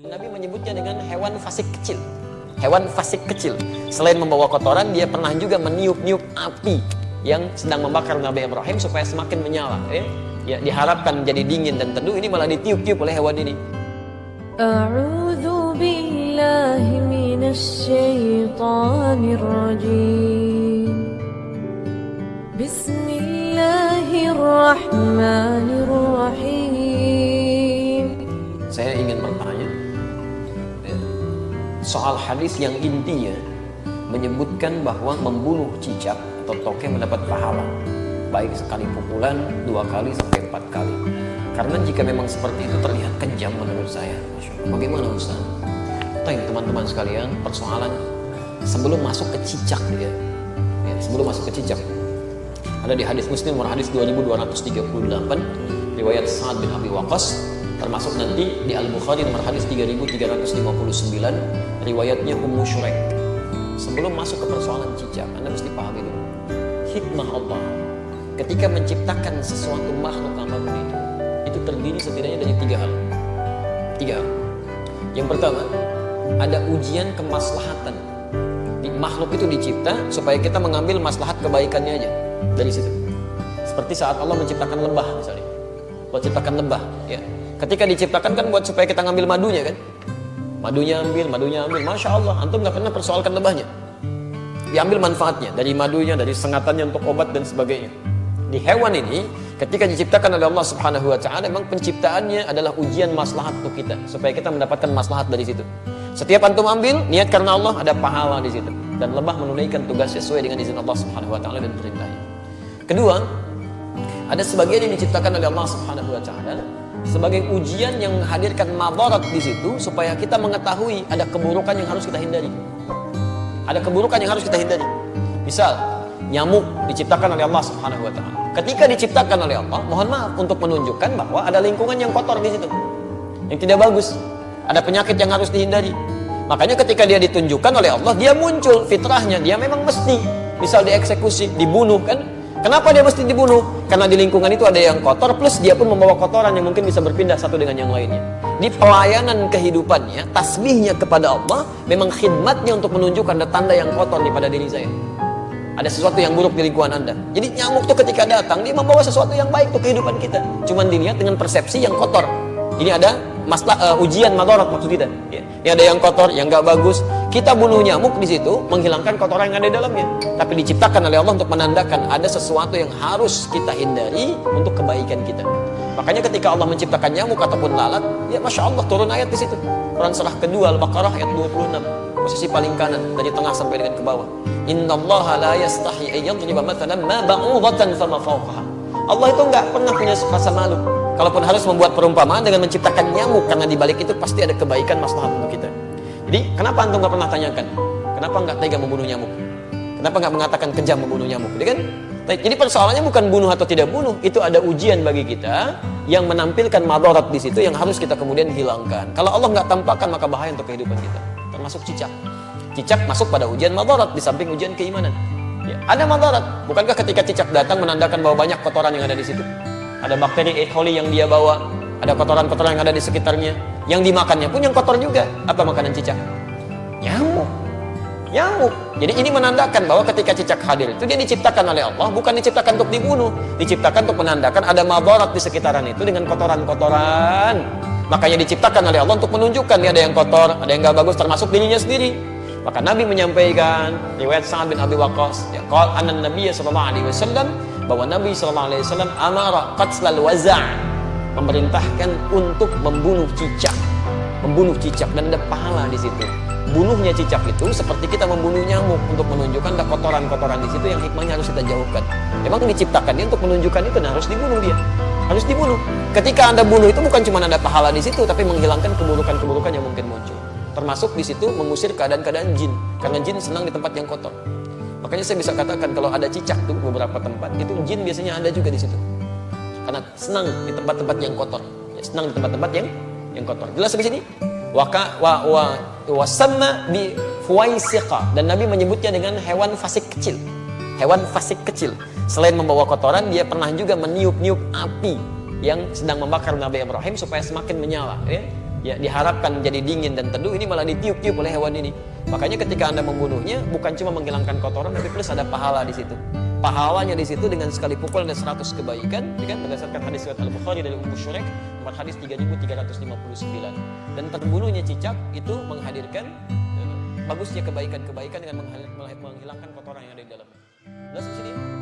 Nabi menyebutnya dengan hewan fasik kecil. Hewan fasik kecil. Selain membawa kotoran, dia pernah juga meniup-niup api yang sedang membakar Nabi Ibrahim supaya semakin menyala. Ya, ya diharapkan jadi dingin dan teduh, ini malah ditiup-tiup oleh hewan ini. Bismillahirrahmanirrahim. Soal hadis yang intinya menyebutkan bahwa membunuh cicak atau toke mendapat pahala. Baik sekali pukulan dua kali sampai empat kali. Karena jika memang seperti itu terlihat kejam menurut saya. Bagaimana Ustaz? Tanya teman-teman sekalian persoalan sebelum masuk ke cicak dia. Ya, sebelum masuk ke cicak. Ada di hadis muslim hadis 2238 riwayat Sa'ad bin Abi Waqqas termasuk nanti di Al-Bukhari nomor hadis 3359 riwayatnya Ummu Shurek sebelum masuk ke persoalan cicak Anda mesti pahami dulu. Hikmah Allah ketika menciptakan sesuatu makhluk apa pun itu itu terdiri setidaknya dari tiga hal. Tiga hal. Yang pertama ada ujian kemaslahatan. Di makhluk itu dicipta supaya kita mengambil maslahat kebaikannya aja dari situ. Seperti saat Allah menciptakan lebah misalnya Allah ciptakan lebah ya. Ketika diciptakan kan buat supaya kita ngambil madunya kan? Madunya ambil madunya ambil. Masya Allah antum nggak pernah persoalkan lebahnya diambil manfaatnya dari madunya dari sengatannya untuk obat dan sebagainya. Di hewan ini ketika diciptakan oleh Allah Subhanahu wa taala memang penciptaannya adalah ujian maslahat untuk kita supaya kita mendapatkan maslahat dari situ. Setiap antum ambil niat karena Allah ada pahala di situ. Dan lebah menunaikan tugas sesuai dengan izin Allah Subhanahu wa taala dan perintahnya. Kedua ada sebagian yang diciptakan oleh Allah Subhanahu wa taala sebagai ujian yang menghadirkan madarat di situ supaya kita mengetahui ada keburukan yang harus kita hindari ada keburukan yang harus kita hindari misal nyamuk diciptakan oleh Allah Subhanahu wa taala. Ketika diciptakan oleh Allah, mohon maaf untuk menunjukkan bahwa ada lingkungan yang kotor di situ. Yang tidak bagus. Ada penyakit yang harus dihindari. Makanya ketika dia ditunjukkan oleh Allah, dia muncul fitrahnya, dia memang mesti misal dieksekusi, dibunuh kan? Kenapa dia mesti dibunuh? Karena di lingkungan itu ada yang kotor plus dia pun membawa kotoran yang mungkin bisa berpindah satu dengan yang lainnya. Di pelayanan kehidupannya, tasbihnya kepada Allah memang khidmatnya untuk menunjukkan ada tanda yang kotor di pada diri saya ada sesuatu yang buruk di lingkungan anda jadi nyamuk tuh ketika datang dia membawa sesuatu yang baik untuk kehidupan kita cuman dilihat dengan persepsi yang kotor ini ada masalah uh, ujian madarat maksud kita. Ya. ini ada yang kotor yang nggak bagus. Kita bunuh nyamuk di situ menghilangkan kotoran yang ada di dalamnya. Tapi diciptakan oleh Allah untuk menandakan ada sesuatu yang harus kita hindari untuk kebaikan kita. Makanya ketika Allah menciptakan nyamuk ataupun lalat ya masya Allah turun ayat di situ. Quran surah kedua Al-Baqarah ayat 26 posisi paling kanan dari tengah sampai dengan ke bawah. Innallaha la yastahi an yadriba mathalan ma ba'udatan fama fawqaha Allah itu enggak pernah punya rasa malu. Kalaupun harus membuat perumpamaan dengan menciptakan nyamuk karena di balik itu pasti ada kebaikan maslahat untuk kita. Jadi kenapa antum enggak pernah tanyakan? Kenapa enggak tega membunuh nyamuk? Kenapa enggak mengatakan kejam membunuh nyamuk? Jadi kan? Jadi persoalannya bukan bunuh atau tidak bunuh itu ada ujian bagi kita yang menampilkan madarat di situ yang harus kita kemudian hilangkan. Kalau Allah nggak tampakkan maka bahaya untuk kehidupan kita. Termasuk cicak. Cicak masuk pada ujian madarat di samping ujian keimanan. Ya, ada madarat. Bukankah ketika cicak datang menandakan bahwa banyak kotoran yang ada di situ? Ada bakteri E. coli yang dia bawa, ada kotoran-kotoran yang ada di sekitarnya. Yang dimakannya pun yang kotor juga. Apa makanan cicak? Nyamuk. Nyamuk. Jadi ini menandakan bahwa ketika cicak hadir itu dia diciptakan oleh Allah bukan diciptakan untuk dibunuh, diciptakan untuk menandakan ada madarat di sekitaran itu dengan kotoran-kotoran Makanya diciptakan oleh Allah untuk menunjukkan dia ada yang kotor, ada yang gak bagus termasuk dirinya sendiri. Maka Nabi menyampaikan riwayat Sa'ad bin Abi Waqqas, ya qala anna Nabi sallallahu alaihi wasallam bahwa Nabi sallallahu alaihi wasallam amara qatlal waza' memerintahkan untuk membunuh cicak. Membunuh cicak dan ada pahala di situ. Bunuhnya cicak itu seperti kita membunuh nyamuk untuk menunjukkan ada kotoran-kotoran di situ yang hikmahnya harus kita jauhkan. Memang diciptakan dia untuk menunjukkan itu dan harus dibunuh dia harus dibunuh. Ketika Anda bunuh itu bukan cuma ada pahala di situ, tapi menghilangkan keburukan-keburukan yang mungkin muncul. Termasuk di situ mengusir keadaan-keadaan jin, karena jin senang di tempat yang kotor. Makanya saya bisa katakan kalau ada cicak tuh beberapa tempat, itu jin biasanya ada juga di situ. Karena senang di tempat-tempat yang kotor, ya, senang di tempat-tempat yang yang kotor. Jelas di sini? Waka wa wa wasamma bi dan Nabi menyebutnya dengan hewan fasik kecil. Hewan fasik kecil. Selain membawa kotoran, dia pernah juga meniup-niup api yang sedang membakar Nabi Ibrahim supaya semakin menyala. Ya. Ya diharapkan jadi dingin dan teduh ini malah ditiup-tiup oleh hewan ini makanya ketika anda membunuhnya bukan cuma menghilangkan kotoran tapi plus ada pahala di situ pahalanya di situ dengan sekali pukul ada 100 kebaikan kan berdasarkan hadis riwayat Al Bukhari dari Ummu Syurek nomor hadis 3359 dan terbunuhnya cicak itu menghadirkan eh, bagusnya kebaikan-kebaikan dengan menghilangkan kotoran yang ada di dalamnya. Di sini?